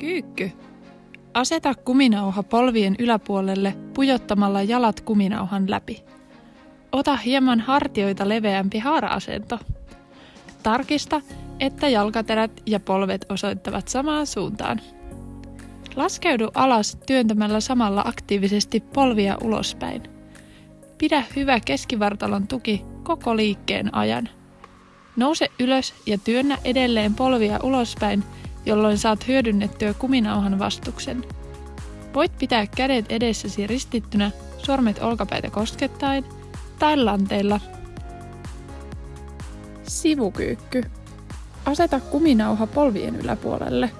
Kyykky. Aseta kuminauha polvien yläpuolelle pujottamalla jalat kuminauhan läpi. Ota hieman hartioita leveämpi haara-asento. Tarkista, että jalkaterät ja polvet osoittavat samaan suuntaan. Laskeudu alas työntämällä samalla aktiivisesti polvia ulospäin. Pidä hyvä keskivartalon tuki koko liikkeen ajan. Nouse ylös ja työnnä edelleen polvia ulospäin, jolloin saat hyödynnettyä kuminauhan vastuksen. Voit pitää kädet edessäsi ristittynä, sormet olkapäitä koskettaen tai lanteilla. Sivukyykky. Aseta kuminauha polvien yläpuolelle.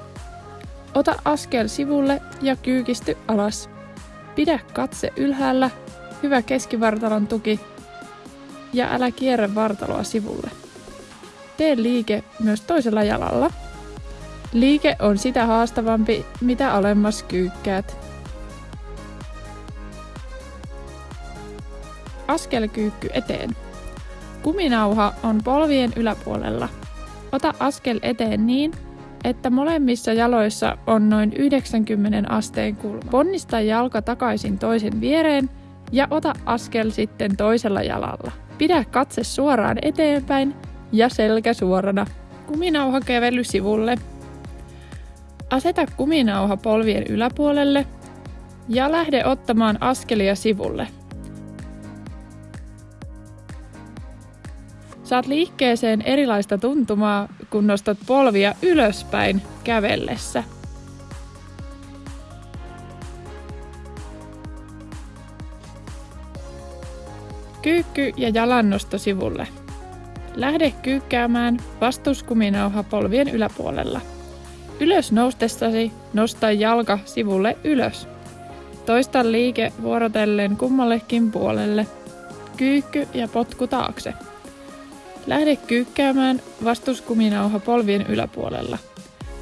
Ota askel sivulle ja kyykisty alas. Pidä katse ylhäällä, hyvä keskivartalon tuki ja älä kierrä vartaloa sivulle. Tee liike myös toisella jalalla. Liike on sitä haastavampi, mitä alemmas kyykkäät. Askelkyykky eteen. Kuminauha on polvien yläpuolella. Ota askel eteen niin, että molemmissa jaloissa on noin 90 asteen kulma. Ponnista jalka takaisin toisen viereen ja ota askel sitten toisella jalalla. Pidä katse suoraan eteenpäin ja selkä suorana. Kuminauha kävely sivulle. Aseta kuminauha polvien yläpuolelle ja lähde ottamaan askelia sivulle. Saat liikkeeseen erilaista tuntumaa, kun nostat polvia ylöspäin kävellessä. Kyykky ja jalannosto sivulle. Lähde kyykkäämään vastuskuminauha polvien yläpuolella. Ylös noustessasi nosta jalka sivulle ylös. Toista liike vuorotellen kummallekin puolelle. Kyykky ja potku taakse. Lähde kyykkäämään vastuskuminauha polvien yläpuolella.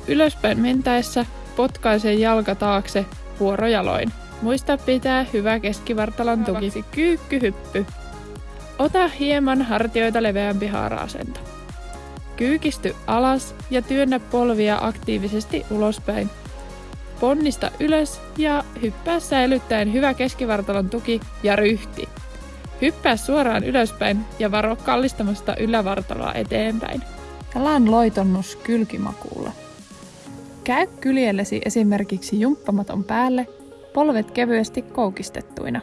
Ylöspäin mentäessä potkaise jalka taakse vuorojaloin. Muista pitää hyvä keskivartalon tuki. Kyykkyhyppy. Ota hieman hartioita leveämpi haara-asento. Kyykisty alas ja työnnä polvia aktiivisesti ulospäin. Ponnista ylös ja hyppää säilyttäen hyvä keskivartalon tuki ja ryhti. Hyppää suoraan ylöspäin ja varo kallistamasta ylävartaloa eteenpäin. Jalan loitonnus kylkimakuulla. Käy kyljellesi esimerkiksi jumppamaton päälle, polvet kevyesti koukistettuina.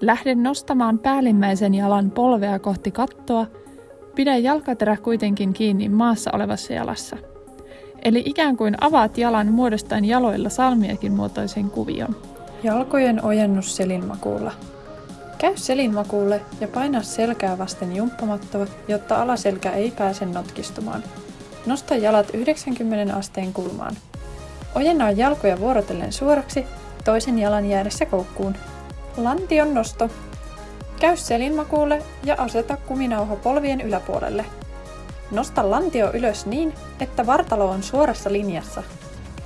Lähde nostamaan päällimmäisen jalan polvea kohti kattoa, pidä jalkaterä kuitenkin kiinni maassa olevassa jalassa. Eli ikään kuin avaat jalan muodostaen jaloilla salmiakin muotoisen kuvion. Jalkojen ojennus selinmakuulla. Käy selinmakuulle ja paina selkää vasten jumppamattoa, jotta alaselkä ei pääse notkistumaan. Nosta jalat 90 asteen kulmaan. Ojennaa jalkoja vuorotellen suoraksi, toisen jalan jäädessä koukkuun. Lantion nosto. Käy selinmakuulle ja aseta kuminauha polvien yläpuolelle. Nosta lantio ylös niin, että vartalo on suorassa linjassa.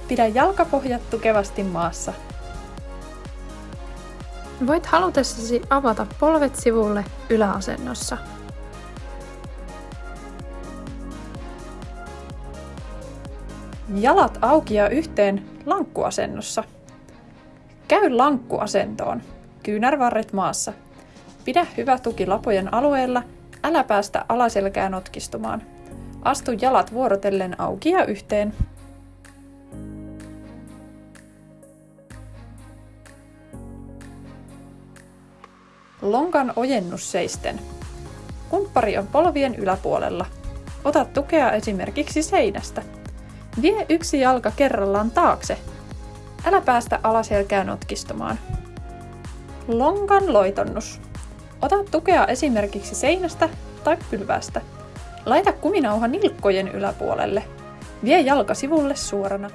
Pidä jalkapohjat tukevasti maassa. Voit halutessasi avata polvet sivulle yläasennossa. Jalat auki ja yhteen lankkuasennossa. Käy lankkuasentoon. Kyynärvarret maassa. Pidä hyvä tuki lapojen alueella, älä päästä alaselkää notkistumaan. Astu jalat vuorotellen auki ja yhteen. Lonkan ojennus seisten. Kumppari on polvien yläpuolella. Ota tukea esimerkiksi seinästä. Vie yksi jalka kerrallaan taakse. Älä päästä alaselkää notkistumaan. Lonkan loitonnus. Ota tukea esimerkiksi seinästä tai pylvästä. Laita kuminauha nilkkojen yläpuolelle. Vie jalka sivulle suorana.